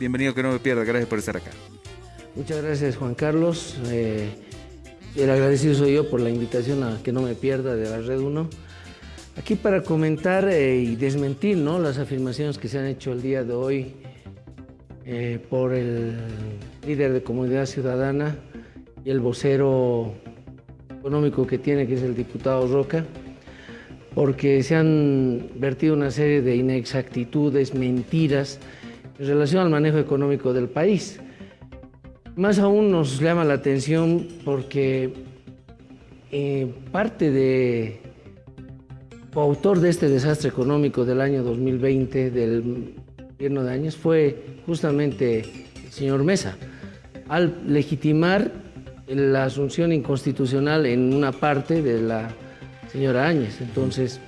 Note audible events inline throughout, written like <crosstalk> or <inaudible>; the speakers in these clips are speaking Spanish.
Bienvenido que no me pierda, gracias por estar acá. Muchas gracias Juan Carlos. Eh, el agradecido soy yo por la invitación a que no me pierda de la Red 1. Aquí para comentar eh, y desmentir ¿no? las afirmaciones que se han hecho el día de hoy eh, por el líder de Comunidad Ciudadana y el vocero económico que tiene, que es el diputado Roca, porque se han vertido una serie de inexactitudes, mentiras en relación al manejo económico del país. Más aún nos llama la atención porque eh, parte de autor de este desastre económico del año 2020, del gobierno de años, fue justamente el señor Mesa, al legitimar la asunción inconstitucional en una parte de la señora Áñez. Entonces,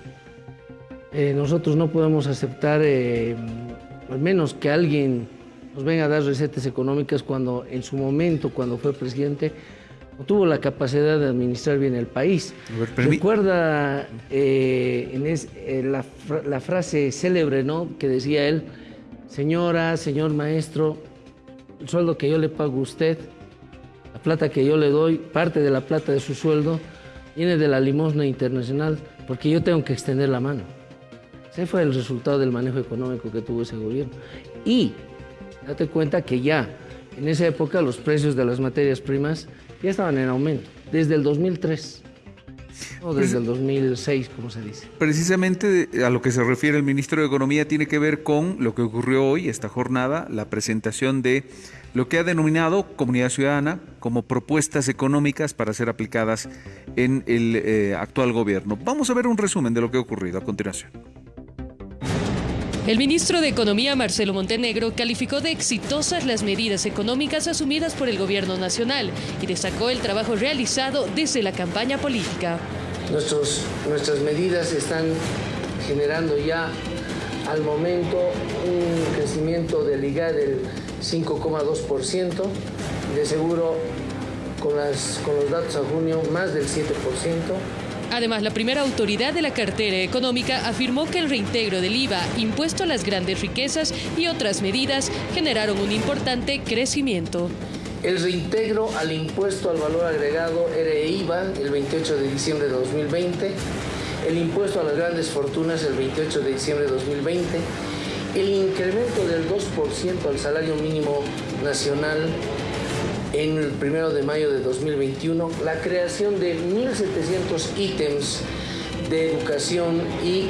eh, nosotros no podemos aceptar, eh, al menos que alguien nos venga a dar recetas económicas cuando en su momento, cuando fue presidente, no tuvo la capacidad de administrar bien el país. Recuerda eh, en la, la, frase célebre ¿no? que decía él, señora, señor maestro, el sueldo que yo le pago a usted, la plata que yo le doy, parte de la plata de su sueldo, viene de la limosna internacional, porque yo tengo que extender la mano. Ese fue el resultado del manejo económico que tuvo ese gobierno. Y date cuenta que ya en esa época los precios de las materias primas ya estaban en aumento, desde el 2003. O desde el 2006, como se dice. Precisamente a lo que se refiere el ministro de Economía tiene que ver con lo que ocurrió hoy, esta jornada, la presentación de lo que ha denominado Comunidad Ciudadana como propuestas económicas para ser aplicadas en el eh, actual gobierno. Vamos a ver un resumen de lo que ha ocurrido a continuación. El ministro de Economía, Marcelo Montenegro, calificó de exitosas las medidas económicas asumidas por el gobierno nacional y destacó el trabajo realizado desde la campaña política. nuestras medidas están generando ya al momento un crecimiento del IGA del 5,2%, de seguro con, con los datos a junio más del 7%. Además, la primera autoridad de la cartera económica afirmó que el reintegro del IVA, impuesto a las grandes riquezas y otras medidas generaron un importante crecimiento. El reintegro al impuesto al valor agregado REIVA el 28 de diciembre de 2020, el impuesto a las grandes fortunas el 28 de diciembre de 2020, el incremento del 2% al salario mínimo nacional en el primero de mayo de 2021, la creación de 1.700 ítems de educación y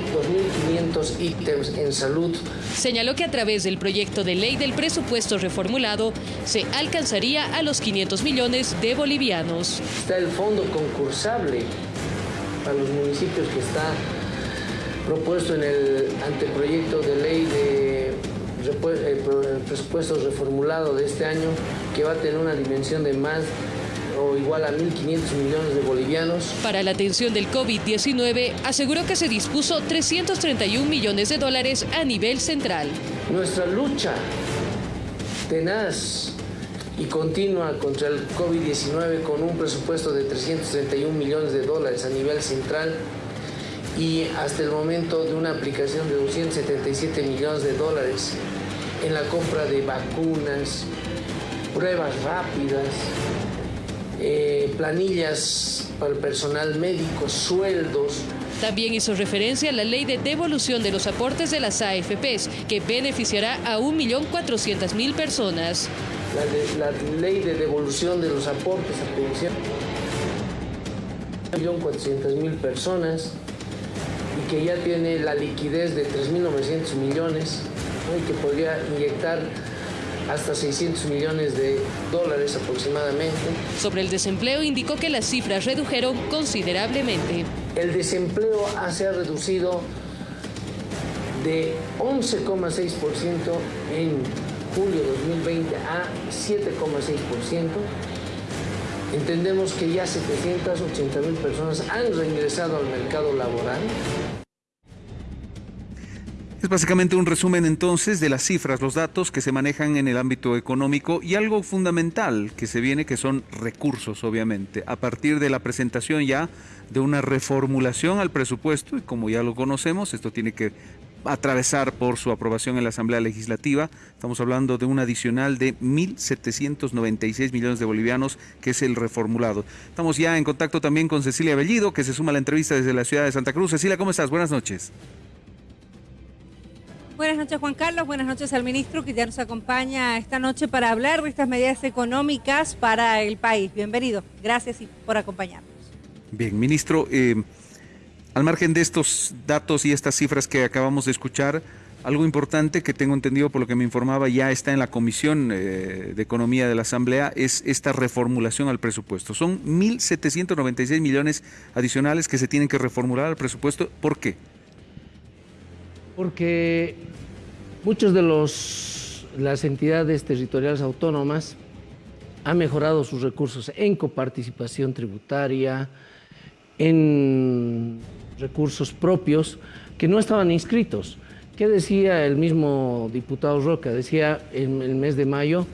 2.500 ítems en salud. Señaló que a través del proyecto de ley del presupuesto reformulado se alcanzaría a los 500 millones de bolivianos. Está el fondo concursable para los municipios que está propuesto en el anteproyecto de ley de el presupuesto reformulado de este año que va a tener una dimensión de más o igual a 1.500 millones de bolivianos. Para la atención del COVID-19, aseguró que se dispuso 331 millones de dólares a nivel central. Nuestra lucha tenaz y continua contra el COVID-19 con un presupuesto de 331 millones de dólares a nivel central y hasta el momento de una aplicación de 277 millones de dólares en la compra de vacunas, pruebas rápidas, eh, planillas para el personal médico, sueldos. También hizo referencia a la ley de devolución de los aportes de las AFPs, que beneficiará a 1.400.000 personas. La, la, ley de devolución de los aportes a pensión, 1.400.000 personas que ya tiene la liquidez de 3.900 millones y que podría inyectar hasta 600 millones de dólares aproximadamente. Sobre el desempleo indicó que las cifras redujeron considerablemente. El desempleo se ha reducido de 11,6% en julio 2020 a 7,6%. Entendemos que ya 780 mil personas han reingresado al mercado laboral. Es básicamente un resumen entonces de las cifras, los datos que se manejan en el ámbito económico y algo fundamental que se viene que son recursos, obviamente, a partir de la presentación ya de una reformulación al presupuesto y como ya lo conocemos, esto tiene que atravesar por su aprobación en la Asamblea Legislativa. Estamos hablando de un adicional de 1.796 millones de bolivianos, que es el reformulado. Estamos ya en contacto también con Cecilia Bellido, que se suma a la entrevista desde la ciudad de Santa Cruz. Cecilia, ¿cómo estás? Buenas noches. Buenas noches, Juan Carlos. Buenas noches al ministro que ya nos acompaña esta noche para hablar de estas medidas económicas para el país. Bienvenido. Gracias por acompañarnos. Bien, ministro, eh, al margen de estos datos y estas cifras que acabamos de escuchar, algo importante que tengo entendido por lo que me informaba ya está en la Comisión eh, de Economía de la Asamblea es esta reformulación al presupuesto. Son 1.796 millones adicionales que se tienen que reformular al presupuesto. ¿Por qué? Porque muchos de los las entidades territoriales autónomas han mejorado sus recursos en coparticipación tributaria, en recursos propios que no estaban inscritos. ¿Qué decía el mismo diputado Roca? Decía en el mes de mayo,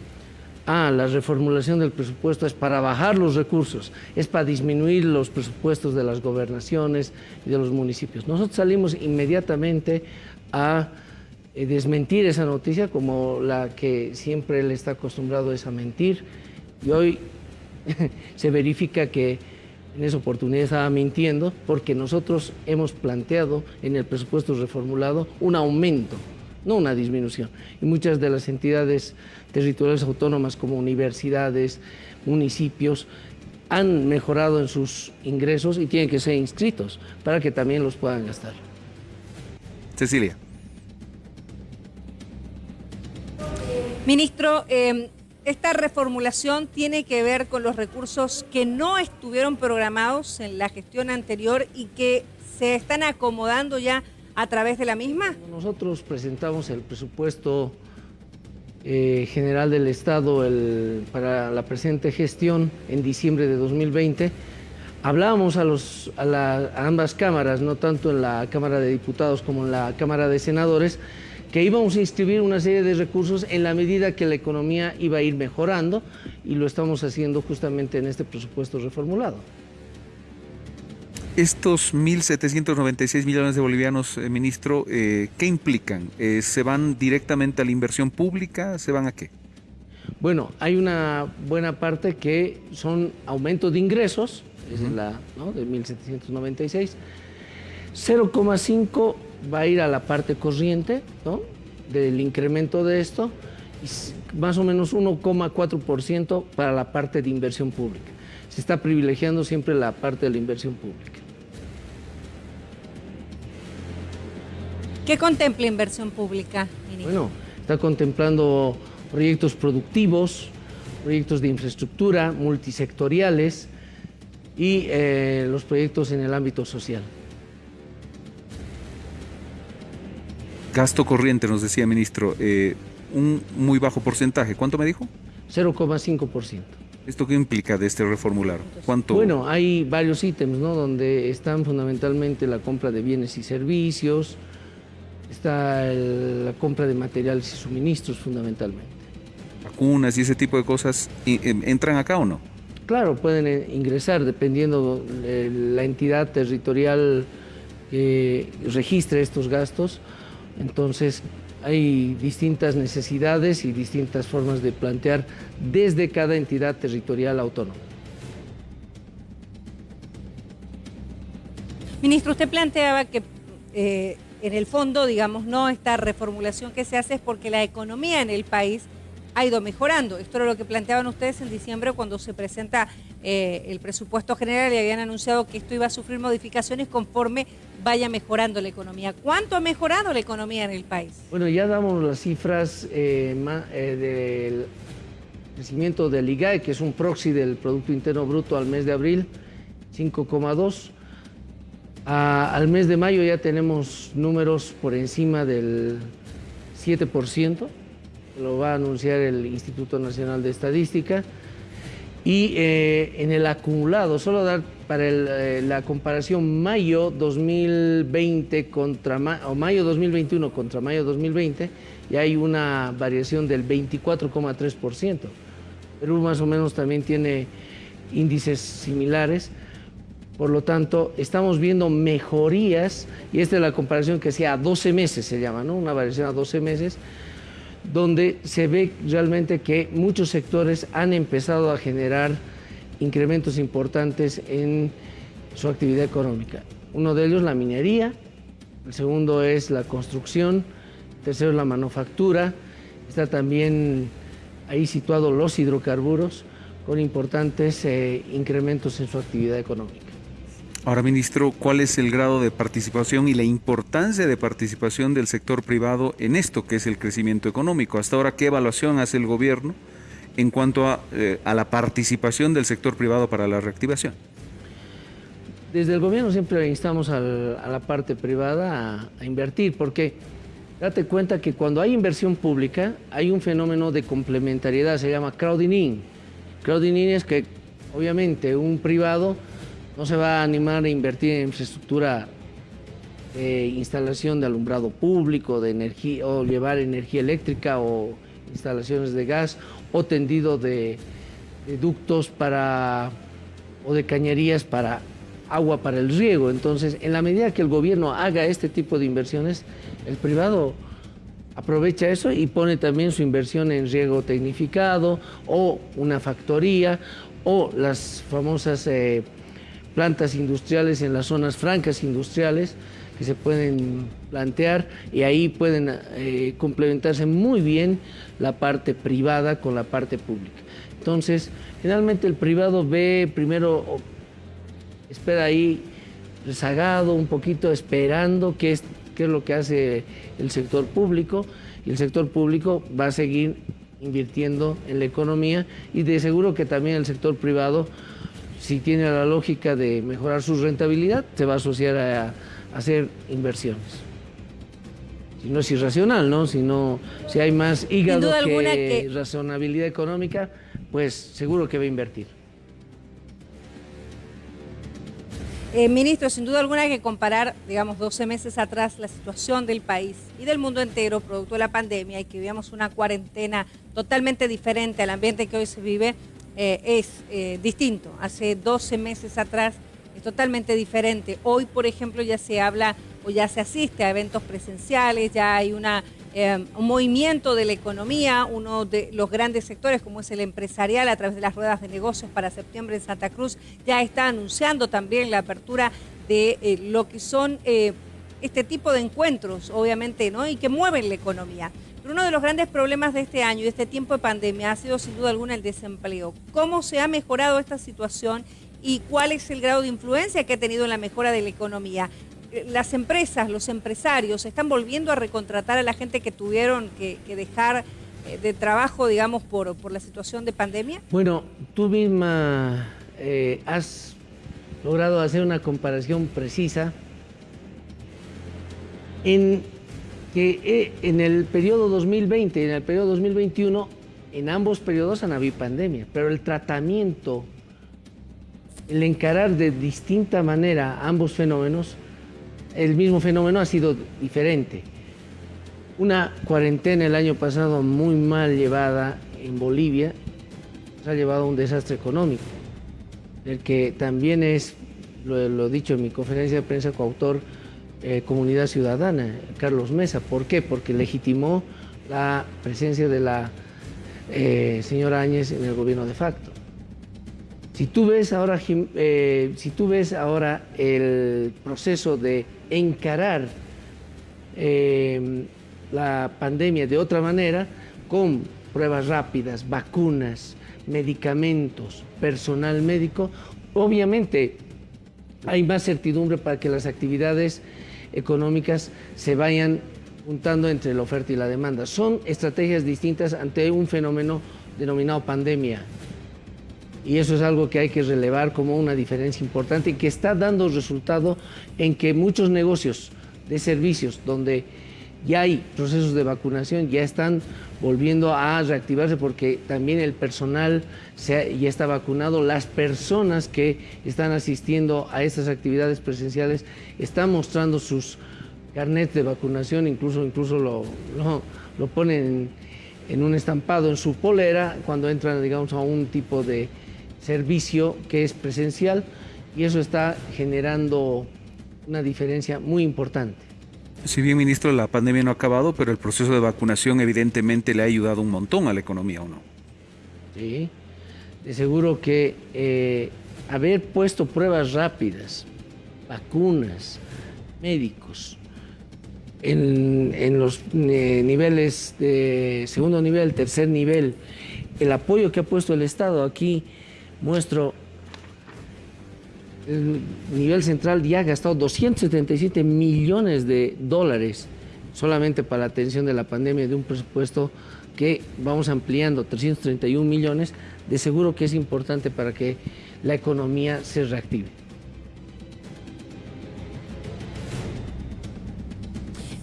ah, la reformulación del presupuesto es para bajar los recursos, es para disminuir los presupuestos de las gobernaciones y de los municipios. Nosotros salimos inmediatamente a eh, desmentir esa noticia como la que siempre él está acostumbrado es a mentir y hoy <laughs> se verifica que en esa oportunidad estaba mintiendo porque nosotros hemos planteado en el presupuesto reformulado un aumento, no una disminución. Y muchas de las entidades territoriales autónomas como universidades, municipios, han mejorado en sus ingresos y tienen que ser inscritos para que también los puedan gastar. Cecilia. Ministro, eh, esta reformulación tiene que ver con los recursos que no estuvieron programados en la gestión anterior y que se están acomodando ya a través de la misma. Nosotros presentamos el presupuesto eh, general del Estado para la presente gestión en diciembre de 2020. Hablábamos a, los, a ambas cámaras, no tanto en la Cámara de Diputados como en la Cámara de Senadores, que íbamos a inscribir una serie de recursos en la medida que la economía iba a ir mejorando y lo estamos haciendo justamente en este presupuesto reformulado. Estos 1.796 millones de bolivianos, eh, ministro, eh, ¿qué implican? Eh, ¿Se van directamente a la inversión pública? ¿Se van a qué? Bueno, hay una buena parte que son aumentos de ingresos, es la de 1.796, 0,5 va a ir a la parte corriente del incremento de esto, y más o menos 1,4% para la parte de inversión pública. Se está privilegiando siempre la parte de la inversión pública. ¿Qué contempla inversión pública, Bueno, está contemplando proyectos productivos, proyectos de infraestructura, multisectoriales y eh, los proyectos en el ámbito social. Gasto corriente, nos decía ministro, eh, un muy bajo porcentaje. ¿Cuánto me dijo? 0,5%. ¿Esto qué implica de este reformular? ¿Cuánto? Bueno, hay varios ítems, ¿no? Donde están fundamentalmente la compra de bienes y servicios, está la compra de materiales y suministros fundamentalmente. ¿Vacunas y ese tipo de cosas em, entran acá o no? Claro, pueden eh, ingresar dependiendo de la entidad territorial que registre estos gastos entonces, hay distintas necesidades y distintas formas de plantear desde cada entidad territorial autónoma. Ministro, usted planteaba que eh, en el fondo, digamos, no esta reformulación que se hace es porque la economía en el país ha ido mejorando. Esto era lo que planteaban ustedes en diciembre cuando se presenta eh, el presupuesto general y habían anunciado que esto iba a sufrir modificaciones conforme vaya mejorando la economía. ¿Cuánto ha mejorado la economía en el país? Bueno, ya damos las cifras eh, eh, del crecimiento del IGAE, que es un proxy del Producto Interno Bruto al mes de abril, 5,2. Al mes de mayo ya tenemos números por encima del 7%, lo va a anunciar el Instituto Nacional de Estadística. Y eh, en el acumulado, solo dar para eh, la comparación mayo 2020 contra o mayo 2021 contra mayo 2020, y hay una variación del 24,3%. Perú más o menos también tiene índices similares. Por lo tanto, estamos viendo mejorías, y esta es la comparación que sea a 12 meses, se llama, ¿no? Una variación a 12 meses, donde se ve realmente que muchos sectores han empezado a generar incrementos importantes en su actividad económica. Uno de ellos la minería, el segundo es la construcción, el tercero es la manufactura, está también ahí situado los hidrocarburos con importantes eh, incrementos en su actividad económica. Ahora, ministro, ¿cuál es el grado de participación y la importancia de participación del sector privado en esto que es el crecimiento económico? Hasta ahora, ¿qué evaluación hace el gobierno en cuanto a, eh, la participación del sector privado para la reactivación? Desde el gobierno siempre instamos a la parte privada a, a, invertir, porque date cuenta que cuando hay inversión pública hay un fenómeno de complementariedad, se llama crowding in. Crowding in es que obviamente un privado no se va a animar a invertir en infraestructura de instalación de alumbrado público, de energía, o llevar energía eléctrica o instalaciones de gas, o tendido de, de ductos para, o de cañerías para agua para el riego. Entonces, en la medida que el gobierno haga este tipo de inversiones, el privado aprovecha eso y pone también su inversión en riego tecnificado o una factoría o las famosas eh, plantas industriales en las zonas francas industriales que se pueden plantear y ahí pueden eh, complementarse muy bien la parte privada con la parte pública. Entonces, generalmente el privado ve primero, espera ahí rezagado un poquito, esperando qué es, qué es lo que hace el sector público y el sector público va a seguir invirtiendo en la economía y de seguro que también el sector privado si tiene la lógica de mejorar su rentabilidad, se va a asociar a, a hacer inversiones. Si no es irracional, ¿no? Si, no, si hay más hígado que, que razonabilidad económica, pues seguro que va a invertir. Eh, ministro, sin duda alguna hay que comparar, digamos, 12 meses atrás la situación del país y del mundo entero producto de la pandemia y que vivíamos una cuarentena totalmente diferente al ambiente que hoy se vive, eh, es eh, distinto. Hace 12 meses atrás es totalmente diferente. Hoy, por ejemplo, ya se habla o ya se asiste a eventos presenciales, ya hay una eh, un movimiento de la economía, uno de los grandes sectores como es el empresarial a través de las ruedas de negocios para septiembre en Santa Cruz, ya está anunciando también la apertura de lo que son este tipo de encuentros, obviamente, ¿no? Y que mueven la economía. Uno de los grandes problemas de este año y de este tiempo de pandemia ha sido sin duda alguna el desempleo. ¿Cómo se ha mejorado esta situación y cuál es el grado de influencia que ha tenido en la mejora de la economía? las empresas, los empresarios, están volviendo a recontratar a la gente que tuvieron que, dejar eh, de trabajo, digamos, por, por, la situación de pandemia? Bueno, tú misma eh, has logrado hacer una comparación precisa en que eh, en el periodo 2020 y en el periodo 2021, en ambos periodos han habido pandemia, pero el tratamiento, el encarar de distinta manera ambos fenómenos, el mismo fenómeno ha sido diferente. Una cuarentena el año pasado muy mal llevada en Bolivia se ha llevado a un desastre económico, el que también es, lo, lo dicho en mi conferencia de prensa coautor, eh, Comunidad Ciudadana, Carlos Mesa. ¿Por qué? Porque legitimó la presencia de la eh, señora Áñez en el gobierno de facto. Si tú ves ahora, eh, si tú ves ahora el proceso de encarar la pandemia de otra manera, con pruebas rápidas, vacunas, medicamentos, personal médico, obviamente hay más certidumbre para que las actividades económicas se vayan juntando entre la oferta y la demanda. Son estrategias distintas ante un fenómeno denominado pandemia y eso es algo que hay que relevar como una diferencia importante y que está dando resultado en que muchos negocios de servicios donde ya hay procesos de vacunación, ya están volviendo a reactivarse porque también el personal ya está vacunado, las personas que están asistiendo a estas actividades presenciales están mostrando sus carnets de vacunación, incluso, incluso lo, lo, lo ponen en, en un estampado en su polera cuando entran, digamos, a un tipo de servicio que es presencial y eso está generando una diferencia muy importante. Si bien, ministro, la pandemia no ha acabado, pero el proceso de vacunación evidentemente le ha ayudado un montón a la economía, ¿o no? Sí, de seguro que eh, haber puesto pruebas rápidas, vacunas, médicos, en, los eh, niveles de segundo nivel, tercer nivel, el apoyo que ha puesto el Estado aquí, muestro el nivel central ya ha gastado 277 millones de dólares solamente para la atención de la pandemia de un presupuesto que vamos ampliando 331 millones, de seguro que es importante para que la economía se reactive.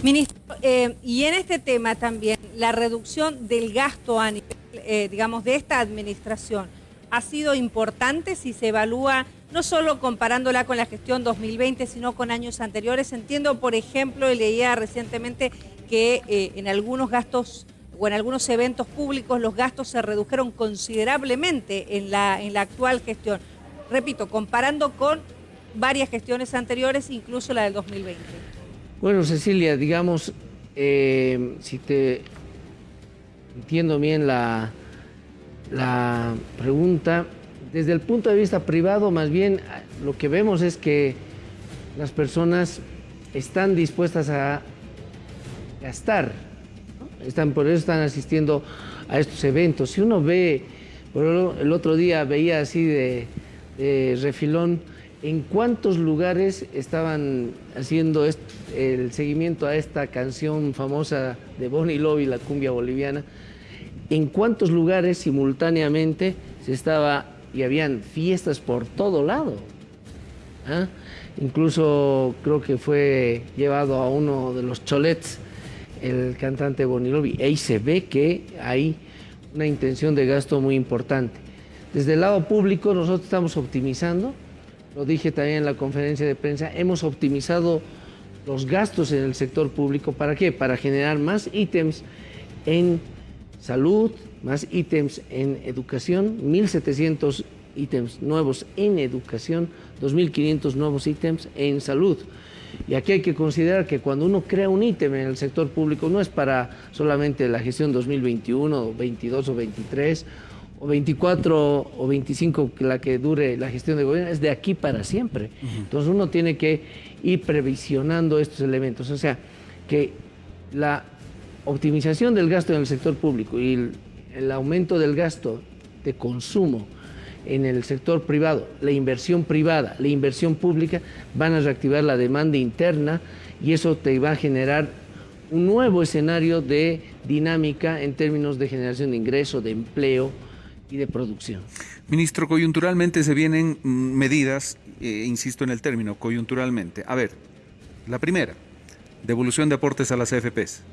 Ministro, eh, y en este tema también, la reducción del gasto a nivel, eh, digamos, de esta administración, ha sido importante si se evalúa no solo comparándola con la gestión 2020, sino con años anteriores. Entiendo, por ejemplo, y leía recientemente que eh, en algunos gastos o en algunos eventos públicos los gastos se redujeron considerablemente en la, en la actual gestión. Repito, comparando con varias gestiones anteriores, incluso la del 2020. Bueno, Cecilia, digamos, eh, si te entiendo bien la, la pregunta, desde el punto de vista privado, más bien lo que vemos es que las personas están dispuestas a gastar, están, por eso están asistiendo a estos eventos. Si uno ve, el otro día veía así de, de refilón, en cuántos lugares estaban haciendo el seguimiento a esta canción famosa de Bonnie Lobby, la cumbia boliviana, en cuántos lugares simultáneamente se estaba y habían fiestas por todo lado. ¿ah? Incluso creo que fue llevado a uno de los cholets el cantante Bonnie Lobby. Ahí se ve que hay una intención de gasto muy importante. Desde el lado público nosotros estamos optimizando lo dije también en la conferencia de prensa, hemos optimizado los gastos en el sector público. ¿Para qué? Para generar más ítems en salud, más ítems en educación, 1.700 ítems nuevos en educación, 2.500 nuevos ítems en salud. Y aquí hay que considerar que cuando uno crea un ítem en el sector público no es para solamente la gestión 2021, 22 o 23 o 24 o 25 la que dure la gestión de gobierno, es de aquí para siempre. Entonces uno tiene que ir previsionando estos elementos. O sea, que la optimización del gasto en el sector público y el, aumento del gasto de consumo en el sector privado, la inversión privada, la inversión pública, van a reactivar la demanda interna y eso te va a generar un nuevo escenario de dinámica en términos de generación de ingreso, de empleo, y de producción. Ministro, coyunturalmente se vienen mm, medidas, eh, insisto en el término, coyunturalmente. A ver, la primera, devolución de aportes a las AFPs.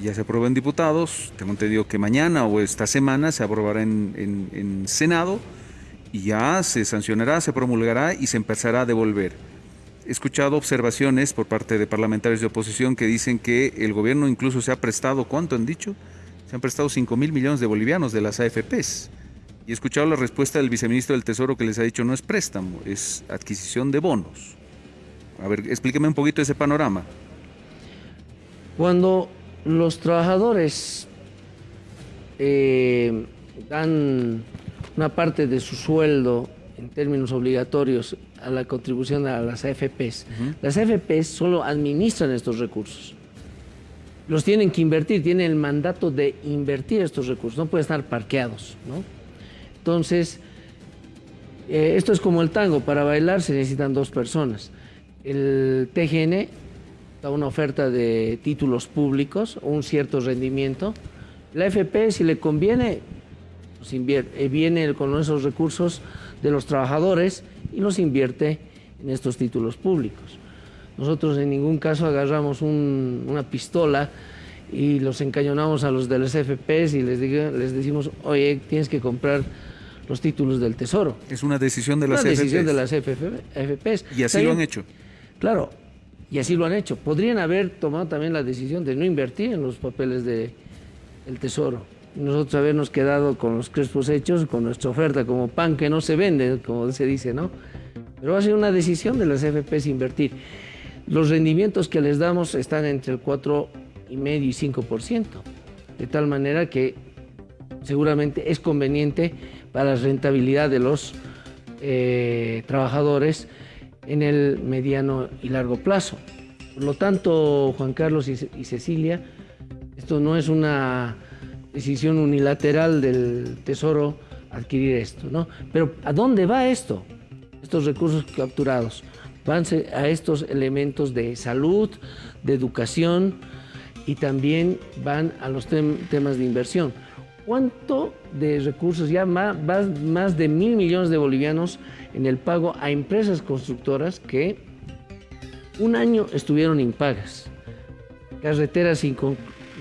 Ya se aprobó en diputados, tengo entendido que mañana o esta semana se aprobará en, en Senado y ya se sancionará, se promulgará y se empezará a devolver. He escuchado observaciones por parte de parlamentarios de oposición que dicen que el gobierno incluso se ha prestado, ¿cuánto han dicho? Se han prestado 5 mil millones de bolivianos de las AFPs. Y he escuchado la respuesta del viceministro del Tesoro que les ha dicho no es préstamo, es adquisición de bonos. A ver, explíqueme un poquito ese panorama. Cuando los trabajadores eh, dan una parte de su sueldo en términos obligatorios a la contribución a las AFPs, las AFPs solo administran estos recursos los tienen que invertir, tienen el mandato de invertir estos recursos, no pueden estar parqueados. ¿no? Entonces, eh, esto es como el tango, para bailar se necesitan dos personas. El TGN da una oferta de títulos públicos, un cierto rendimiento. La FP, si le conviene, pues invierte, eh, viene con esos recursos de los trabajadores y los invierte en estos títulos públicos. Nosotros en ningún caso agarramos una pistola y los encañonamos a los de las FPs y les, les decimos, oye, tienes que comprar los títulos del Tesoro. Es una decisión de las una decisión de las FPs. Y así lo han hecho. Claro, y así lo han hecho. Podrían haber tomado también la decisión de no invertir en los papeles del Tesoro. Nosotros habernos quedado con los crespos hechos, con nuestra oferta como pan que no se vende, como se dice, ¿no? Pero va a ser una decisión de las FPs invertir. Los rendimientos que les damos están entre el 4,5 y 5%, de tal manera que seguramente es conveniente para la rentabilidad de los eh, trabajadores en el mediano y largo plazo. Por lo tanto, Juan Carlos y, Cecilia, esto no es una decisión unilateral del Tesoro adquirir esto, ¿no? Pero ¿a dónde va esto? Estos recursos capturados van a estos elementos de salud, de educación y también van a los temas de inversión. ¿Cuánto de recursos, ya más, más de mil millones de bolivianos en el pago a empresas constructoras que un año estuvieron impagas? Carreteras sin,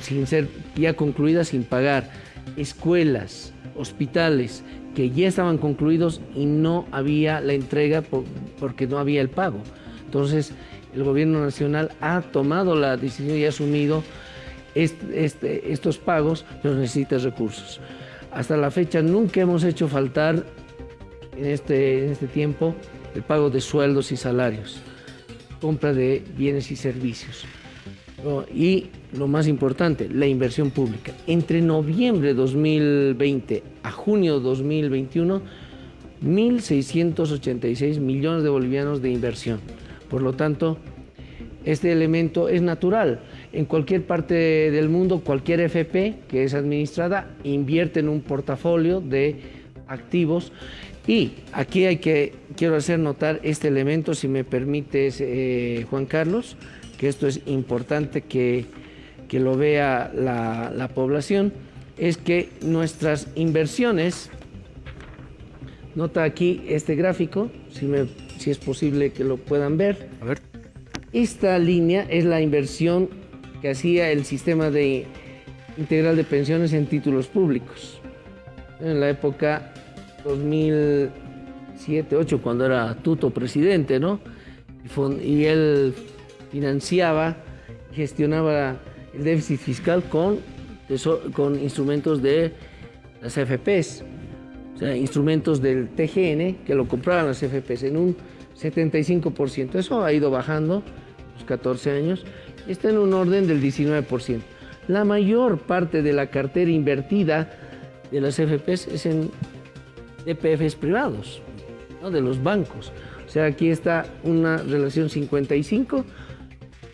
sin ser ya concluidas sin pagar, escuelas, hospitales que ya estaban concluidos y no había la entrega porque no había el pago. Entonces, el gobierno nacional ha tomado la decisión y ha asumido este, estos pagos, pero necesita recursos. Hasta la fecha nunca hemos hecho faltar en este, en este tiempo el pago de sueldos y salarios, compra de bienes y servicios. Y lo más importante, la inversión pública. Entre noviembre de 2020 a junio de 2021, 1.686 millones de bolivianos de inversión. Por lo tanto, este elemento es natural. En cualquier parte del mundo, cualquier FP que es administrada invierte en un portafolio de activos y aquí hay que, quiero hacer notar este elemento, si me permites, eh, Juan Carlos, que esto es importante que, lo vea la, población, es que nuestras inversiones, nota aquí este gráfico, si, si es posible que lo puedan ver. A ver. Esta línea es la inversión que hacía el sistema de integral de pensiones en títulos públicos. En la época 2007-2008, cuando era Tuto presidente, ¿no? Y él financiaba, gestionaba el déficit fiscal con, con instrumentos de las FPs, o sea, instrumentos del TGN que lo compraban las FPs en un 75%. Eso ha ido bajando 14 años, está en un orden del 19%. La mayor parte de la cartera invertida de las FPs es en DPFs privados, ¿no? de los bancos. O sea, aquí está una relación 55,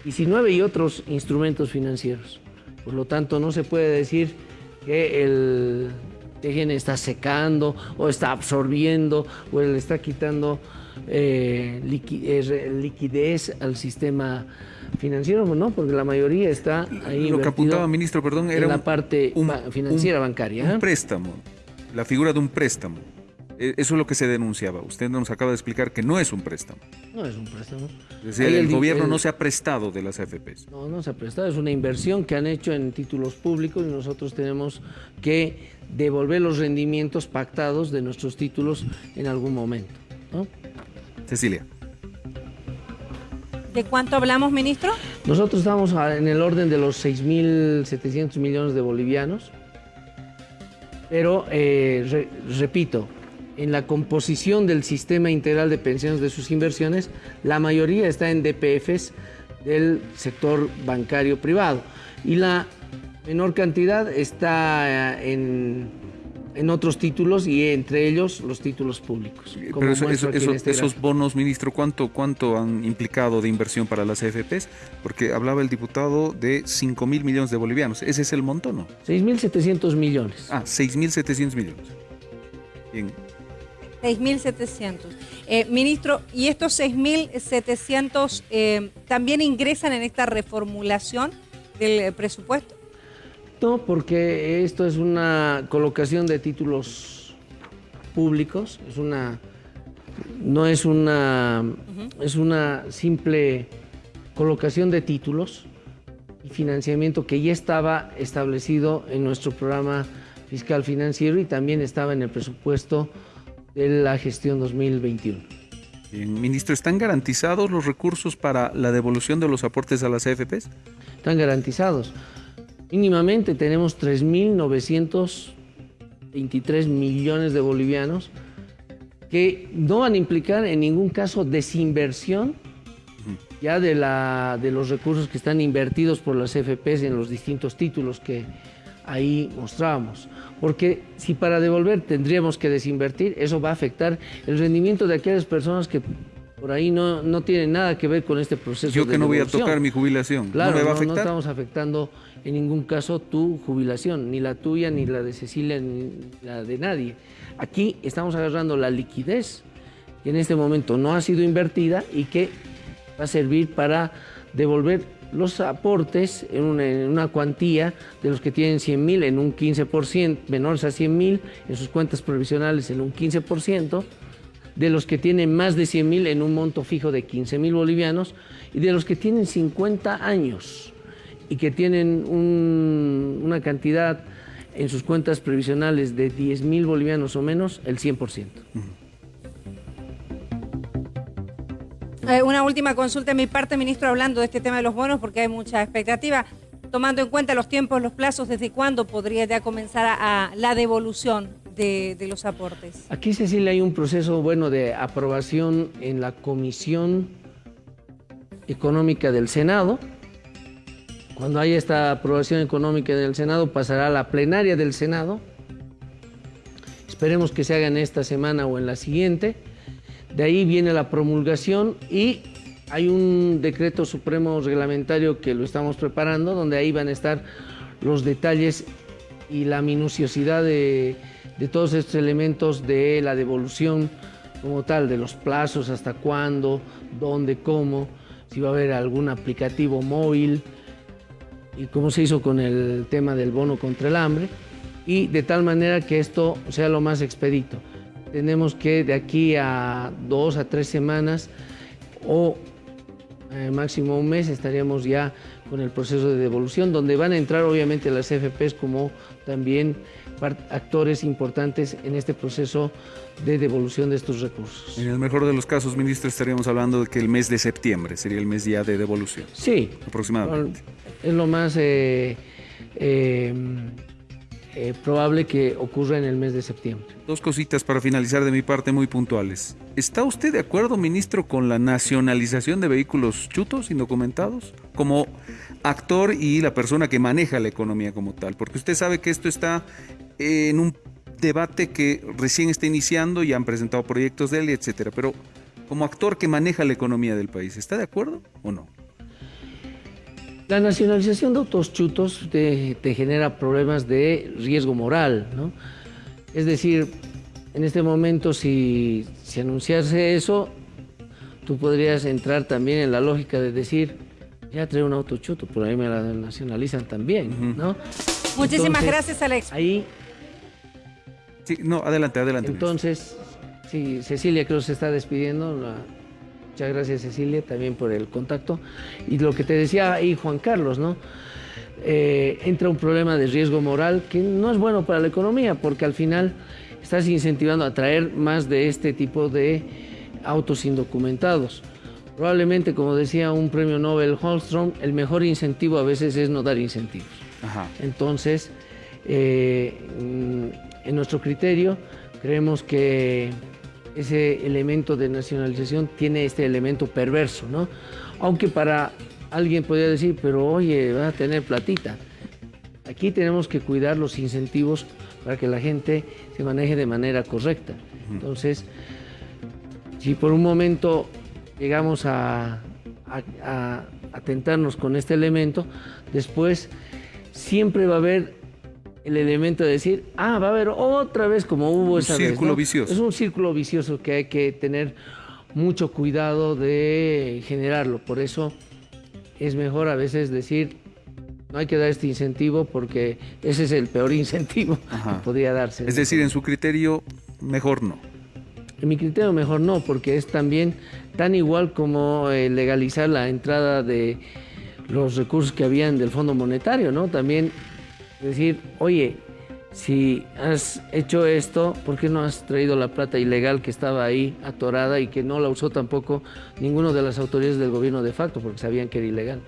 19 y otros instrumentos financieros. Por lo tanto, no se puede decir que el TGN está secando o está absorbiendo o le está quitando eh, eh liquidez al sistema financiero, ¿no? Porque la mayoría está ahí. Lo que apuntaba, ministro, perdón, era en la parte financiera bancaria. Un ¿eh? préstamo, la figura de un préstamo. E, eso es lo que se denunciaba. Usted nos acaba de explicar que no es un préstamo. No es un préstamo. Es decir, el, gobierno no se ha prestado de las AFPs. No, no se ha prestado. Es una inversión que han hecho en títulos públicos y nosotros tenemos que devolver los rendimientos pactados de nuestros títulos en algún momento. ¿no? Cecilia. ¿De cuánto hablamos, ministro? Nosotros estamos en el orden de los 6.700 millones de bolivianos, pero eh, repito, en la composición del sistema integral de pensiones de sus inversiones, la mayoría está en DPFs del sector bancario privado y la menor cantidad está eh, en en otros títulos y entre ellos los títulos públicos. Pero este esos bonos, ministro, ¿cuánto, ¿cuánto han implicado de inversión para las AFPs? Porque hablaba el diputado de 5 mil millones de bolivianos. ¿Ese es el monto, no? 6.700 millones. Ah, 6.700 millones. Bien. 6.700. Eh, ministro, ¿y estos 6.700 eh, también ingresan en esta reformulación del presupuesto? Porque esto es una colocación de títulos públicos, es una no es una es una simple colocación de títulos y financiamiento que ya estaba establecido en nuestro programa fiscal financiero y también estaba en el presupuesto de la gestión 2021. Bien, ministro, ¿están garantizados los recursos para la devolución de los aportes a las AFPs? Están garantizados. Mínimamente tenemos 3.923 millones de bolivianos que no van a implicar en ningún caso desinversión ya de, la, de los recursos que están invertidos por las FPs en los distintos títulos que ahí mostrábamos. Porque si para devolver tendríamos que desinvertir, eso va a afectar el rendimiento de aquellas personas que por ahí no, no tienen nada que ver con este proceso. Yo que no voy a tocar mi jubilación. Claro, ¿No me va a no, afectar? no estamos afectando en ningún caso tu jubilación, ni la tuya, ni la de Cecilia, ni la de nadie. Aquí estamos agarrando la liquidez que en este momento no ha sido invertida y que va a servir para devolver los aportes en una, en una cuantía de los que tienen 100 mil en un 15%, menores a 100 mil en sus cuentas provisionales en un 15%, de los que tienen más de 100 mil en un monto fijo de 15 mil bolivianos y de los que tienen 50 años y que tienen un- una cantidad en sus cuentas previsionales de 10 mil bolivianos o menos, el 100%. Eh, una última consulta de mi parte, ministro, hablando de este tema de los bonos, porque hay mucha expectativa. Tomando en cuenta los tiempos, los plazos, ¿desde cuándo podría ya comenzar a la devolución de, de los aportes? Aquí, Cecilia, hay un proceso bueno de aprobación en la Comisión Económica del Senado. Cuando haya esta aprobación económica del Senado, pasará a la plenaria del Senado. Esperemos que se haga en esta semana o en la siguiente. De ahí viene la promulgación y hay un decreto supremo reglamentario que lo estamos preparando, donde ahí van a estar los detalles y la minuciosidad de, de todos estos elementos de la devolución como tal, de los plazos, hasta cuándo, dónde, cómo, si va a haber algún aplicativo móvil y cómo se hizo con el tema del bono contra el hambre, y de tal manera que esto sea lo más expedito. Tenemos que de aquí a dos a tres semanas o eh, máximo un mes estaríamos ya con el proceso de devolución, donde van a entrar obviamente las FPs como también actores importantes en este proceso de devolución de estos recursos. En el mejor de los casos, ministro, estaríamos hablando de que el mes de septiembre sería el mes ya de devolución, Sí, aproximadamente. es lo más eh, eh, eh, probable que ocurra en el mes de septiembre. Dos cositas para finalizar de mi parte muy puntuales. ¿Está usted de acuerdo, ministro, con la nacionalización de vehículos chutos, indocumentados? Como actor y la persona que maneja la economía como tal. Porque usted sabe que esto está en un debate que recién está iniciando y han presentado proyectos de él, etcétera. Pero como actor que maneja la economía del país, ¿está de acuerdo o no? La nacionalización de autos chutos te, te genera problemas de riesgo moral, ¿no? Es decir, en este momento si, si anunciase eso, tú podrías entrar también en la lógica de decir, ya trae un auto chuto, por ahí me la nacionalizan también, ¿no? Muchísimas Entonces, gracias, Alex. Ahí, Sí, no, adelante, adelante. entonces, sí, Cecilia creo que se está despidiendo. la- muchas gracias Cecilia también por el contacto. Y lo que te decía ahí Juan Carlos, ¿no? Eh, entra un problema de riesgo moral que no es bueno para la economía porque al final estás incentivando a traer más de este tipo de autos indocumentados. Probablemente, como decía un premio Nobel Holstrom, el mejor incentivo a veces es no dar incentivos. Ajá. Entonces, eh, en nuestro criterio, creemos que ese elemento de nacionalización tiene este elemento perverso, ¿no? Aunque para alguien podría decir, pero oye, va a tener platita. Aquí tenemos que cuidar los incentivos para que la gente se maneje de manera correcta. Entonces, si por un momento llegamos a, a, a- a tentarnos con este elemento, después siempre va a haber el elemento de decir, ah, va a haber otra vez como hubo Un esa vez. círculo ¿no? vicioso. Es un círculo vicioso que hay que tener mucho cuidado de generarlo. Por eso es mejor a veces decir, no hay que dar este incentivo porque ese es el peor <laughs> incentivo Ajá. que podría darse. Es decir, en su criterio, mejor no. En mi criterio mejor no, porque es también tan igual como eh, legalizar la entrada de los recursos que habían del Fondo Monetario, ¿no? También decir, oye, si has hecho esto, ¿por qué no has traído la plata ilegal que estaba ahí atorada y que no la usó tampoco ninguno de las autoridades del gobierno de facto, porque sabían que era ilegal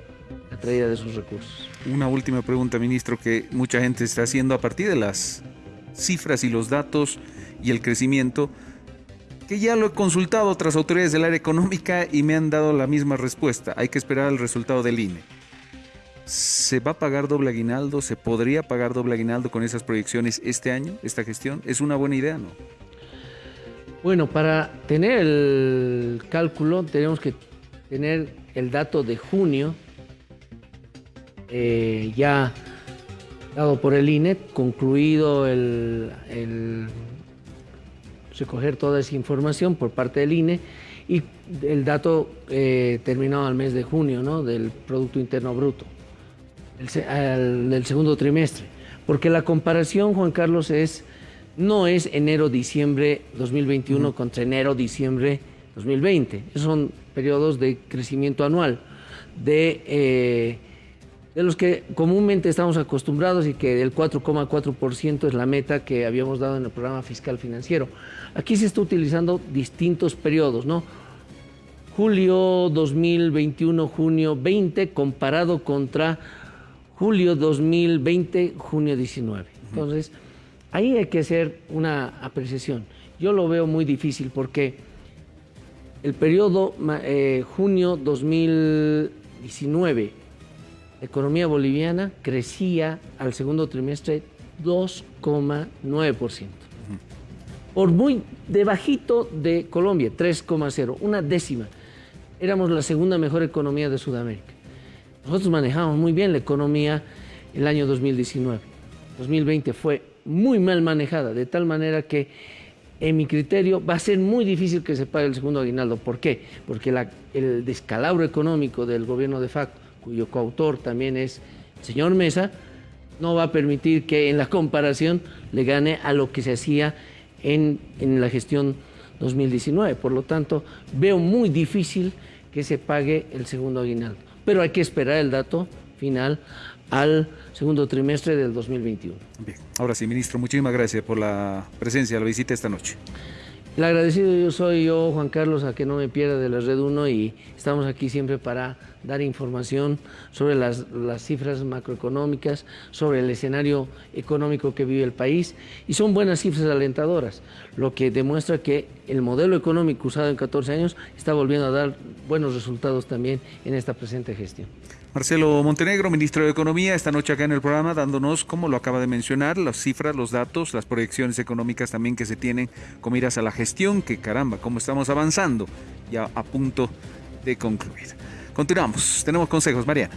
la traída de esos recursos? Una última pregunta, ministro, que mucha gente está haciendo a partir de las cifras y los datos y el crecimiento. que ya lo he consultado a otras autoridades del área económica y me han dado la misma respuesta. Hay que esperar el resultado del INE. ¿Se va a pagar doble aguinaldo? ¿Se podría pagar doble aguinaldo con esas proyecciones este año, esta gestión? ¿Es una buena idea, no? Bueno, para tener el cálculo tenemos que tener el dato de junio eh, ya dado por el INE, concluido el, recoger toda esa información por parte del INE y el dato eh, terminado al mes de junio ¿no? del Producto Interno Bruto del segundo trimestre. Porque la comparación, Juan Carlos, es no es enero-diciembre 2021 contra enero-diciembre 2020. Esos son periodos de crecimiento anual de, eh, de los que comúnmente estamos acostumbrados y que el 4,4% es la meta que habíamos dado en el programa fiscal financiero. Aquí se está utilizando distintos periodos, ¿no? Julio 2021, junio 20, comparado contra julio 2020, junio 19. Entonces, ahí hay que hacer una apreciación. Yo lo veo muy difícil porque el periodo eh, junio 2019, la economía boliviana crecía al segundo trimestre 2,9%. Por muy debajito de Colombia, 3,0, una décima. Éramos la segunda mejor economía de Sudamérica. Nosotros manejamos muy bien la economía el año 2019. 2020 fue muy mal manejada, de tal manera que en mi criterio va a ser muy difícil que se pague el segundo aguinaldo. ¿Por qué? Porque el descalabro económico del gobierno de facto, cuyo coautor también es el señor Mesa, no va a permitir que en la comparación le gane a lo que se hacía en, en la gestión 2019. Por lo tanto, veo muy difícil que se pague el segundo aguinaldo pero hay que esperar el dato final al segundo trimestre del 2021. Bien, ahora sí, ministro, muchísimas gracias por la presencia, la visita esta noche. El agradecido yo soy yo, Juan Carlos, a que no me pierda de la Red 1 y estamos aquí siempre para dar información sobre las, las, cifras macroeconómicas, sobre el escenario económico que vive el país y son buenas cifras alentadoras, lo que demuestra que el modelo económico usado en 14 años está volviendo a dar buenos resultados también en esta presente gestión. Marcelo Montenegro, ministro de Economía, esta noche acá en el programa dándonos, como lo acaba de mencionar, las cifras, los datos, las proyecciones económicas también que se tienen con miras a la gestión, que caramba, cómo estamos avanzando, ya a punto de concluir. Continuamos, tenemos consejos, Mariana.